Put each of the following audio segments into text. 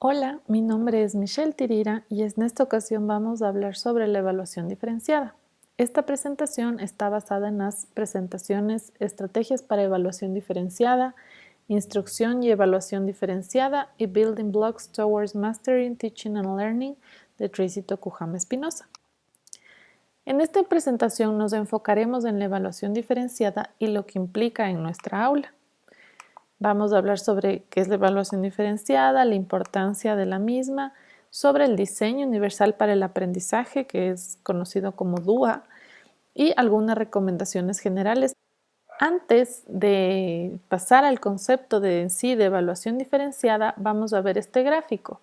Hola, mi nombre es Michelle Tirira y en esta ocasión vamos a hablar sobre la evaluación diferenciada. Esta presentación está basada en las presentaciones Estrategias para Evaluación Diferenciada, Instrucción y Evaluación Diferenciada y Building Blocks Towards Mastering, Teaching and Learning de Tracy Tokuhama Espinosa. En esta presentación nos enfocaremos en la evaluación diferenciada y lo que implica en nuestra aula. Vamos a hablar sobre qué es la evaluación diferenciada, la importancia de la misma, sobre el diseño universal para el aprendizaje, que es conocido como DUA, y algunas recomendaciones generales. Antes de pasar al concepto de en sí de evaluación diferenciada, vamos a ver este gráfico,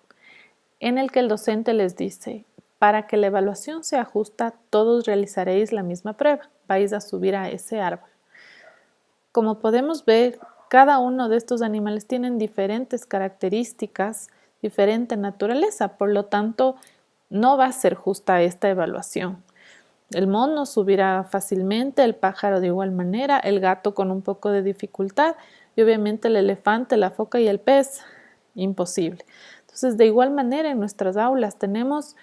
en el que el docente les dice, para que la evaluación sea justa, todos realizaréis la misma prueba. Vais a subir a ese árbol. Como podemos ver, cada uno de estos animales tienen diferentes características, diferente naturaleza, por lo tanto, no va a ser justa esta evaluación. El mono subirá fácilmente, el pájaro de igual manera, el gato con un poco de dificultad y obviamente el elefante, la foca y el pez, imposible. Entonces, de igual manera en nuestras aulas tenemos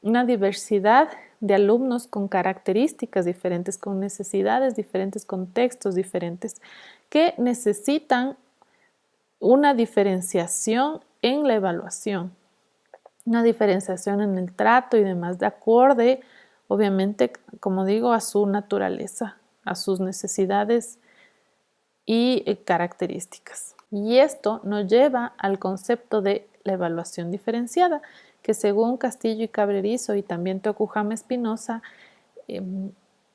una diversidad de alumnos con características diferentes, con necesidades diferentes, contextos diferentes, que necesitan una diferenciación en la evaluación, una diferenciación en el trato y demás, de acorde, obviamente, como digo, a su naturaleza, a sus necesidades y eh, características. Y esto nos lleva al concepto de la evaluación diferenciada, que según Castillo y Cabrerizo y también Tokujama Espinosa, em,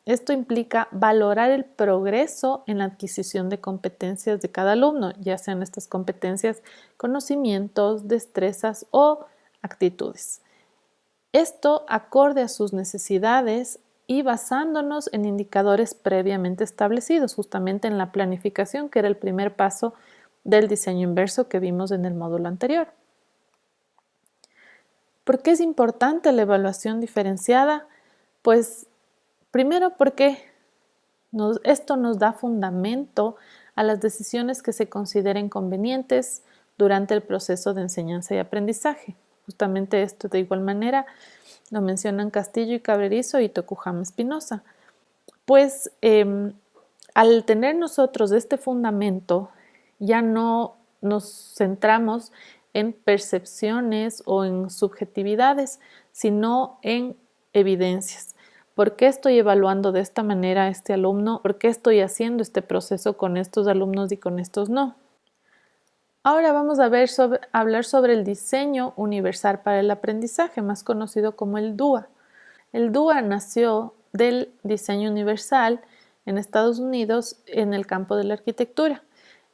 esto implica valorar el progreso en la adquisición de competencias de cada alumno, ya sean estas competencias, conocimientos, destrezas o actitudes. Esto acorde a sus necesidades y basándonos en indicadores previamente establecidos, justamente en la planificación, que era el primer paso del diseño inverso que vimos en el módulo anterior. ¿Por qué es importante la evaluación diferenciada? Pues primero porque esto nos da fundamento a las decisiones que se consideren convenientes durante el proceso de enseñanza y aprendizaje. Justamente esto de igual manera lo mencionan Castillo y Cabrerizo y Tokujama Espinosa. Pues em, al tener nosotros este fundamento, ya no nos centramos en percepciones o en subjetividades, sino en evidencias. ¿Por qué estoy evaluando de esta manera a este alumno? ¿Por qué estoy haciendo este proceso con estos alumnos y con estos no? Ahora vamos a, ver hablar sobre el diseño universal para el aprendizaje, más conocido como el DUA. El DUA nació del diseño universal en Estados Unidos en el campo de la arquitectura.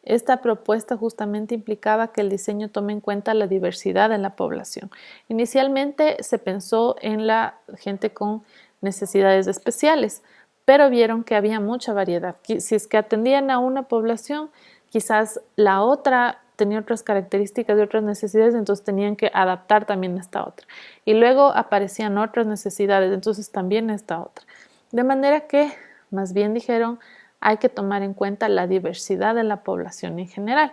Esta propuesta justamente implicaba que el diseño tome en cuenta la diversidad en la población. Inicialmente se pensó en la gente con necesidades especiales, pero vieron que había mucha variedad. Si es que atendían a una población, quizás la otra tenía otras características y otras necesidades, entonces tenían que adaptar también a esta otra. Y luego aparecían otras necesidades, entonces también esta otra. De manera que, más bien dijeron, hay que tomar en cuenta la diversidad de la población en general.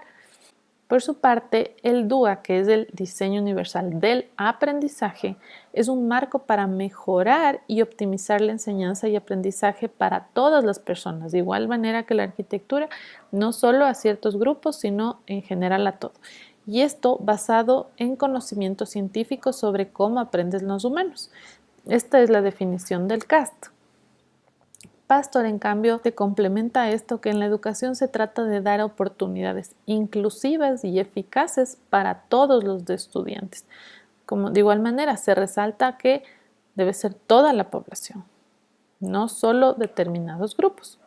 Por su parte, el DUA, que es el diseño universal del aprendizaje, es un marco para mejorar y optimizar la enseñanza y aprendizaje para todas las personas, de igual manera que la arquitectura, no solo a ciertos grupos, sino en general a todo. Y esto basado en conocimientos científicos sobre cómo aprenden los humanos. Esta es la definición del CAST. Pastor, en cambio, te complementa esto que en la educación se trata de dar oportunidades inclusivas y eficaces para todos los estudiantes. Como de igual manera, se resalta que debe ser toda la población, no solo determinados grupos.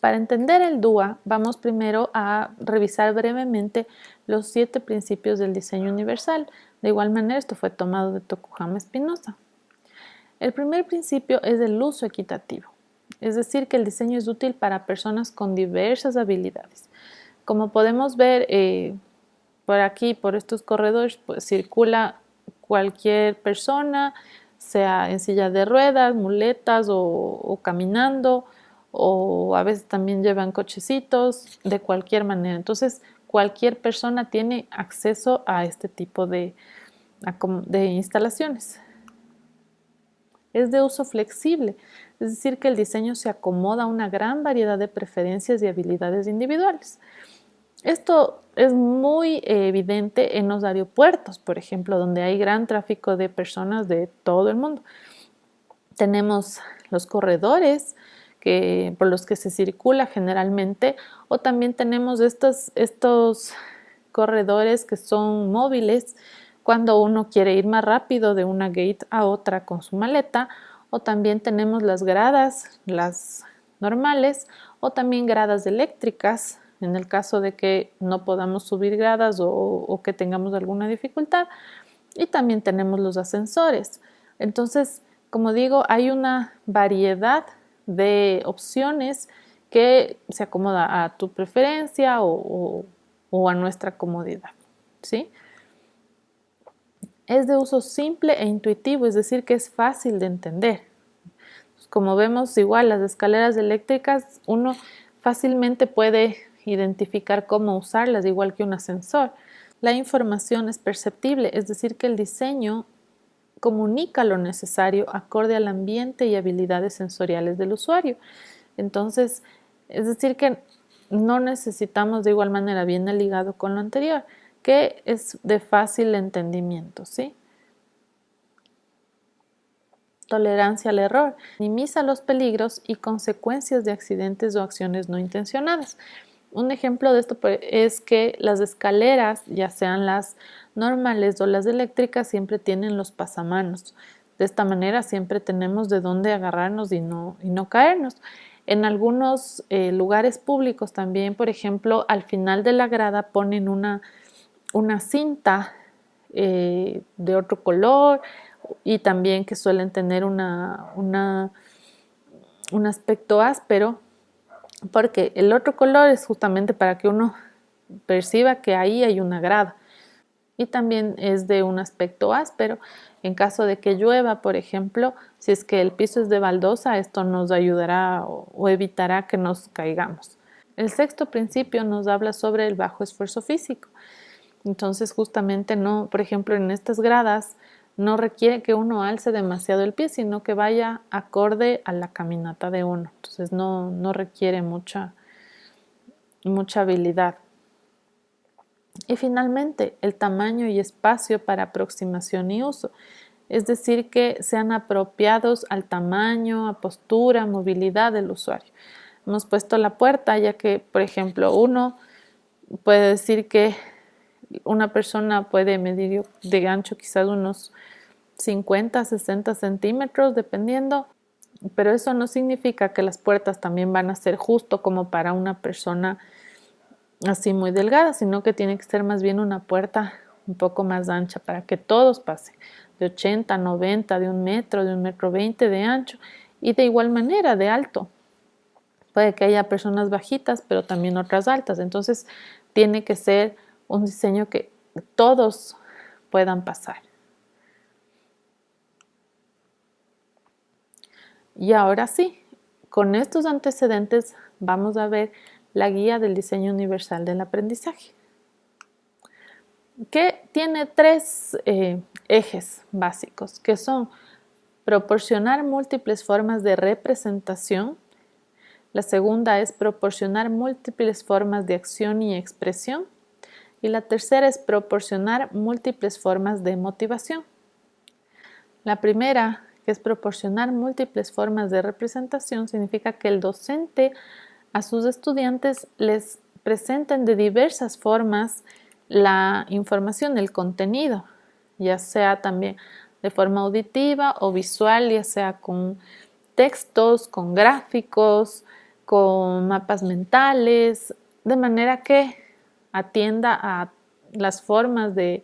Para entender el DUA, vamos primero a revisar brevemente los siete principios del diseño universal. De igual manera, esto fue tomado de Tokujama Espinosa. El primer principio es el uso equitativo es decir, que el diseño es útil para personas con diversas habilidades. Como podemos ver eh, por aquí, por estos corredores, pues circula cualquier persona, sea en silla de ruedas, muletas o, caminando, o a veces también llevan cochecitos, de cualquier manera. Entonces, cualquier persona tiene acceso a este tipo de, de instalaciones. Es de uso flexible, es decir, que el diseño se acomoda a una gran variedad de preferencias y habilidades individuales. Esto es muy evidente en los aeropuertos, por ejemplo, donde hay gran tráfico de personas de todo el mundo. Tenemos los corredores que, por los que se circula generalmente o también tenemos estos, estos corredores que son móviles cuando uno quiere ir más rápido de una gate a otra con su maleta o también tenemos las gradas, las normales o también gradas eléctricas en el caso de que no podamos subir gradas o, o que tengamos alguna dificultad y también tenemos los ascensores. Entonces, como digo, hay una variedad de opciones que se acomoda a tu preferencia o, a nuestra comodidad. ¿sí? Es de uso simple e intuitivo, es decir, que es fácil de entender. Como vemos, igual las escaleras eléctricas, uno fácilmente puede identificar cómo usarlas, igual que un ascensor. La información es perceptible, es decir, que el diseño comunica lo necesario acorde al ambiente y habilidades sensoriales del usuario. Entonces, es decir que no necesitamos de igual manera, viene ligado con lo anterior, que es de fácil entendimiento, ¿sí? Tolerancia al error. Minimiza los peligros y consecuencias de accidentes o acciones no intencionadas. Un ejemplo de esto pues, es que las escaleras, ya sean las normales o las eléctricas, siempre tienen los pasamanos. De esta manera siempre tenemos de dónde agarrarnos y no, y no caernos. En algunos eh, lugares públicos también, por ejemplo, al final de la grada ponen una, una cinta eh, de otro color y también que suelen tener una, un aspecto áspero porque el otro color es justamente para que uno perciba que ahí hay una grada y también es de un aspecto áspero. En caso de que llueva, por ejemplo, si es que el piso es de baldosa, esto nos ayudará o, evitará que nos caigamos. El sexto principio nos habla sobre el bajo esfuerzo físico. Entonces, justamente no, por ejemplo, en estas gradas no requiere que uno alce demasiado el pie, sino que vaya acorde a la caminata de uno. Entonces no, no requiere mucha, mucha habilidad. Y finalmente, el tamaño y espacio para aproximación y uso. Es decir, que sean apropiados al tamaño, a postura, movilidad del usuario. Hemos puesto la puerta ya que, por ejemplo, uno puede decir que una persona puede medir de ancho quizás unos 50, 60 centímetros, dependiendo, pero eso no significa que las puertas también van a ser justo como para una persona así muy delgada, sino que tiene que ser más bien una puerta un poco más ancha para que todos pasen, de 80, 90, de un metro, de un metro 20 de ancho y de igual manera de alto. Puede que haya personas bajitas, pero también otras altas, entonces tiene que ser un diseño que todos puedan pasar. Y ahora sí, con estos antecedentes vamos a ver la guía del diseño universal del aprendizaje, que tiene tres eh, ejes básicos, que son proporcionar múltiples formas de representación, la segunda es proporcionar múltiples formas de acción y expresión, y la tercera es proporcionar múltiples formas de motivación. La primera, que es proporcionar múltiples formas de representación, significa que el docente a sus estudiantes les presenten de diversas formas la información, el contenido, ya sea también de forma auditiva o visual, ya sea con textos, con gráficos, con mapas mentales, de manera que atienda a las formas de,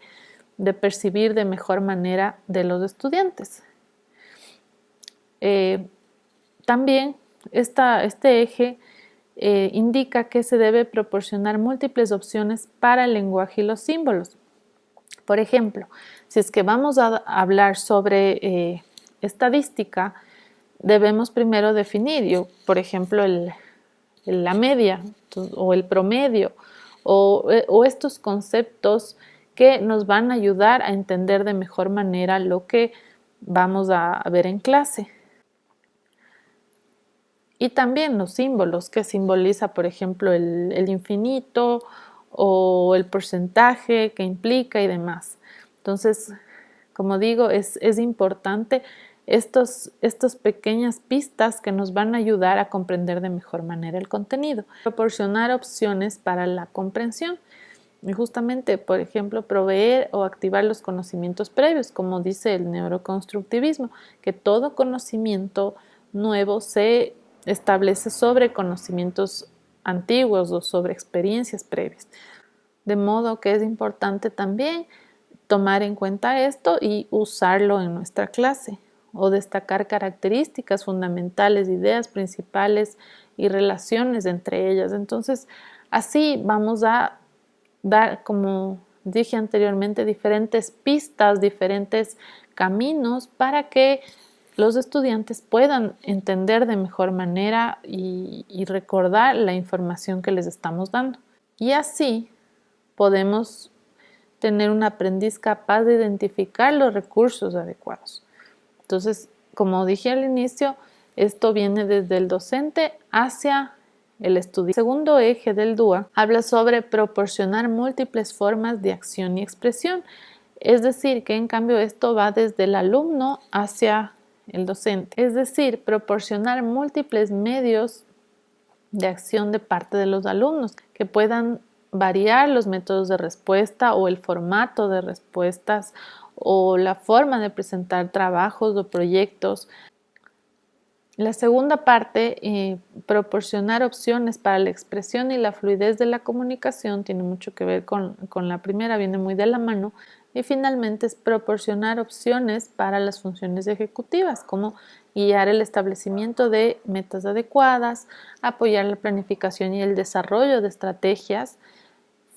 percibir de mejor manera de los estudiantes. Eh, también este eje eh, indica que se debe proporcionar múltiples opciones para el lenguaje y los símbolos. Por ejemplo, si es que vamos a hablar sobre eh, estadística, debemos primero definir, por ejemplo, la media o el promedio o, eh, o estos conceptos que nos van a ayudar a entender de mejor manera lo que vamos a ver en clase. Y también los símbolos que simboliza, por ejemplo, el, el infinito o el porcentaje que implica y demás. Entonces, como digo, es, es importante estos, estas pequeñas pistas que nos van a ayudar a comprender de mejor manera el contenido. Proporcionar opciones para la comprensión y justamente, por ejemplo, proveer o activar los conocimientos previos, como dice el neuroconstructivismo, que todo conocimiento nuevo se establece sobre conocimientos antiguos o sobre experiencias previas. De modo que es importante también tomar en cuenta esto y usarlo en nuestra clase o destacar características fundamentales, ideas principales y relaciones entre ellas. Entonces, así vamos a dar, como dije anteriormente, diferentes pistas, diferentes caminos para que los estudiantes puedan entender de mejor manera y, y recordar la información que les estamos dando. Y así podemos tener un aprendiz capaz de identificar los recursos adecuados. Entonces, como dije al inicio, esto viene desde el docente hacia el estudiante. El segundo eje del DUA habla sobre proporcionar múltiples formas de acción y expresión. Es decir, que en cambio esto va desde el alumno hacia el docente. Es decir, proporcionar múltiples medios de acción de parte de los alumnos que puedan variar los métodos de respuesta o el formato de respuestas o la forma de presentar trabajos o proyectos. La segunda parte, eh, proporcionar opciones para la expresión y la fluidez de la comunicación, tiene mucho que ver con, con la primera, viene muy de la mano. Y finalmente es proporcionar opciones para las funciones ejecutivas, como guiar el establecimiento de metas adecuadas, apoyar la planificación y el desarrollo de estrategias,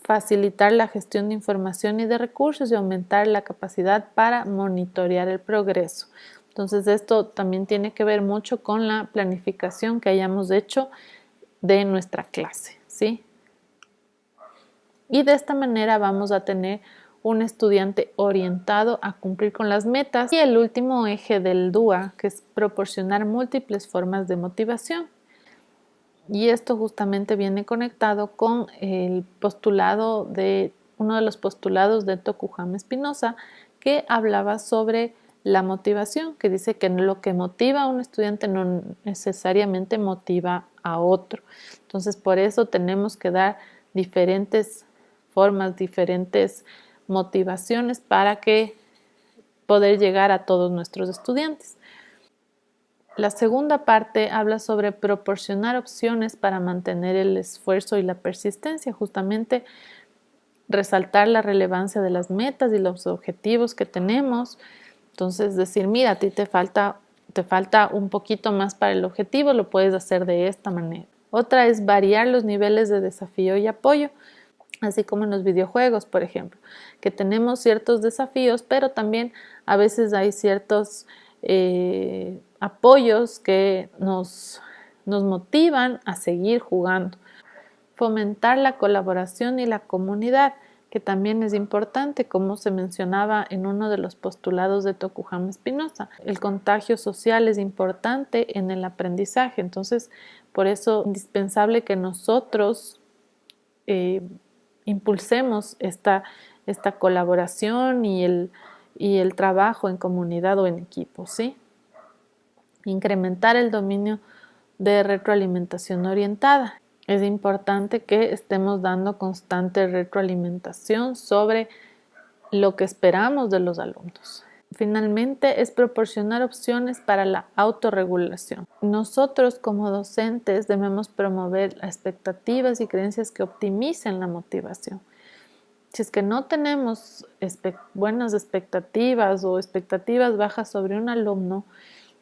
facilitar la gestión de información y de recursos y aumentar la capacidad para monitorear el progreso. Entonces esto también tiene que ver mucho con la planificación que hayamos hecho de nuestra clase, ¿sí? Y de esta manera vamos a tener un estudiante orientado a cumplir con las metas. Y el último eje del DUA, que es proporcionar múltiples formas de motivación. Y esto justamente viene conectado con el postulado de uno de los postulados de Tokujama Espinosa que hablaba sobre la motivación, que dice que lo que motiva a un estudiante no necesariamente motiva a otro. Entonces, por eso tenemos que dar diferentes formas, diferentes motivaciones para que poder llegar a todos nuestros estudiantes. La segunda parte habla sobre proporcionar opciones para mantener el esfuerzo y la persistencia, justamente resaltar la relevancia de las metas y los objetivos que tenemos. Entonces decir, mira, a ti te falta, te falta un poquito más para el objetivo, lo puedes hacer de esta manera. Otra es variar los niveles de desafío y apoyo, así como en los videojuegos, por ejemplo, que tenemos ciertos desafíos, pero también a veces hay ciertos... Eh, apoyos que nos, nos motivan a seguir jugando. Fomentar la colaboración y la comunidad, que también es importante, como se mencionaba en uno de los postulados de Tokujama Espinosa. El contagio social es importante en el aprendizaje, entonces por eso es indispensable que nosotros eh, impulsemos esta, esta colaboración y el, y el trabajo en comunidad o en equipo, ¿sí? incrementar el dominio de retroalimentación orientada. Es importante que estemos dando constante retroalimentación sobre lo que esperamos de los alumnos. Finalmente, es proporcionar opciones para la autorregulación. Nosotros como docentes debemos promover expectativas y creencias que optimicen la motivación. Si es que no tenemos buenas expectativas o expectativas bajas sobre un alumno,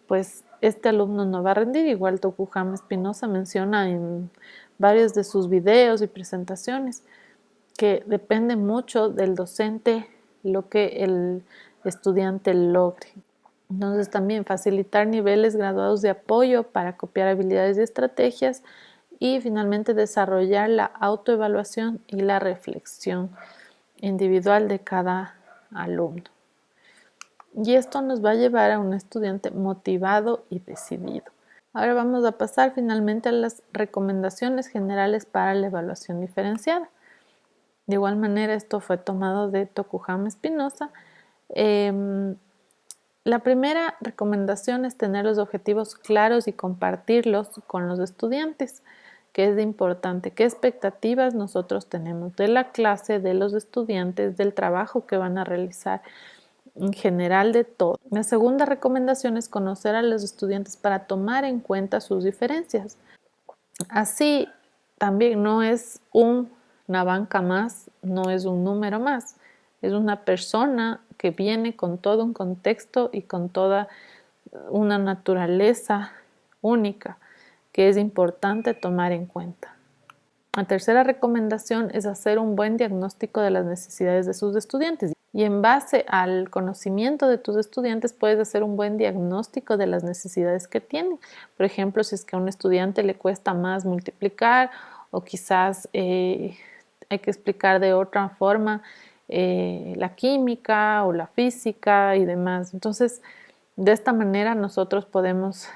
pues este alumno no va a rendir. Igual Tokujama Espinosa menciona en varios de sus videos y presentaciones que depende mucho del docente lo que el estudiante logre. Entonces también facilitar niveles graduados de apoyo para copiar habilidades y estrategias y finalmente desarrollar la autoevaluación y la reflexión individual de cada alumno. Y esto nos va a llevar a un estudiante motivado y decidido. Ahora vamos a pasar finalmente a las recomendaciones generales para la evaluación diferenciada. De igual manera, esto fue tomado de Tokuhama Espinosa. Em, la primera recomendación es tener los objetivos claros y compartirlos con los estudiantes, que es importante. ¿Qué expectativas nosotros tenemos de la clase, de los estudiantes, del trabajo que van a realizar? en general de todo. La segunda recomendación es conocer a los estudiantes para tomar en cuenta sus diferencias. Así también no es una banca más, no es un número más, es una persona que viene con todo un contexto y con toda una naturaleza única que es importante tomar en cuenta. La tercera recomendación es hacer un buen diagnóstico de las necesidades de sus estudiantes y en base al conocimiento de tus estudiantes puedes hacer un buen diagnóstico de las necesidades que tienen. Por ejemplo, si es que a un estudiante le cuesta más multiplicar o quizás eh, hay que explicar de otra forma eh, la química o la física y demás. Entonces, de esta manera nosotros podemos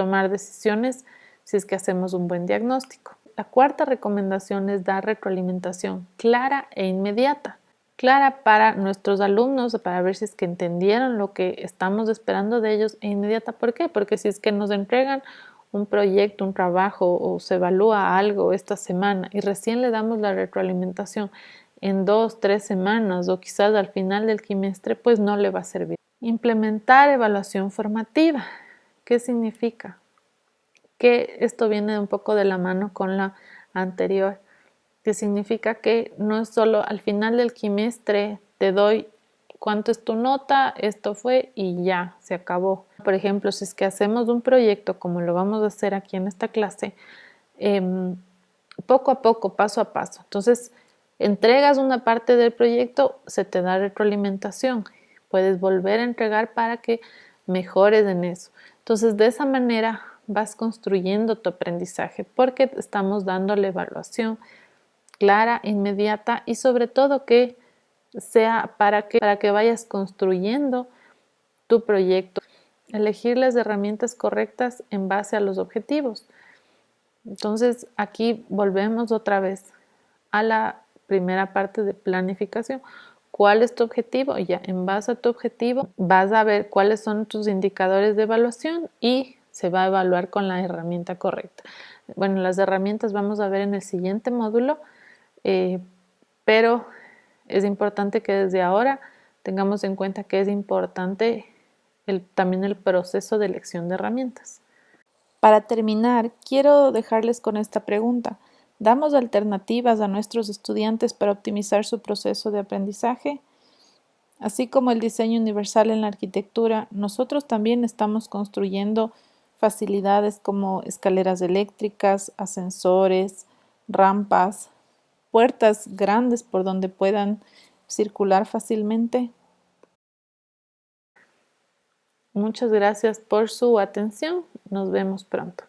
tomar decisiones si es que hacemos un buen diagnóstico. La cuarta recomendación es dar retroalimentación clara e inmediata. Clara para nuestros alumnos, para ver si es que entendieron lo que estamos esperando de ellos e inmediata. ¿Por qué? Porque si es que nos entregan un proyecto, un trabajo o se evalúa algo esta semana y recién le damos la retroalimentación en dos, tres semanas o quizás al final del trimestre, pues no le va a servir. Implementar evaluación formativa. ¿Qué significa? Que esto viene un poco de la mano con la anterior, que significa que no es solo al final del trimestre te doy cuánto es tu nota, esto fue y ya, se acabó. Por ejemplo, si es que hacemos un proyecto como lo vamos a hacer aquí en esta clase, em, poco a poco, paso a paso. Entonces, entregas una parte del proyecto, se te da retroalimentación. Puedes volver a entregar para que mejores en eso. Entonces, de esa manera vas construyendo tu aprendizaje porque estamos dando la evaluación clara, inmediata y sobre todo que sea para que, para que vayas construyendo tu proyecto. Elegir las herramientas correctas en base a los objetivos. Entonces aquí volvemos otra vez a la primera parte de planificación. ¿Cuál es tu objetivo? Ya en base a tu objetivo vas a ver cuáles son tus indicadores de evaluación y se va a evaluar con la herramienta correcta. Bueno, las herramientas vamos a ver en el siguiente módulo, eh, pero es importante que desde ahora tengamos en cuenta que es importante también el proceso de elección de herramientas. Para terminar, quiero dejarles con esta pregunta. ¿Damos alternativas a nuestros estudiantes para optimizar su proceso de aprendizaje? Así como el diseño universal en la arquitectura, nosotros también estamos construyendo facilidades como escaleras eléctricas, ascensores, rampas, puertas grandes por donde puedan circular fácilmente. Muchas gracias por su atención. Nos vemos pronto.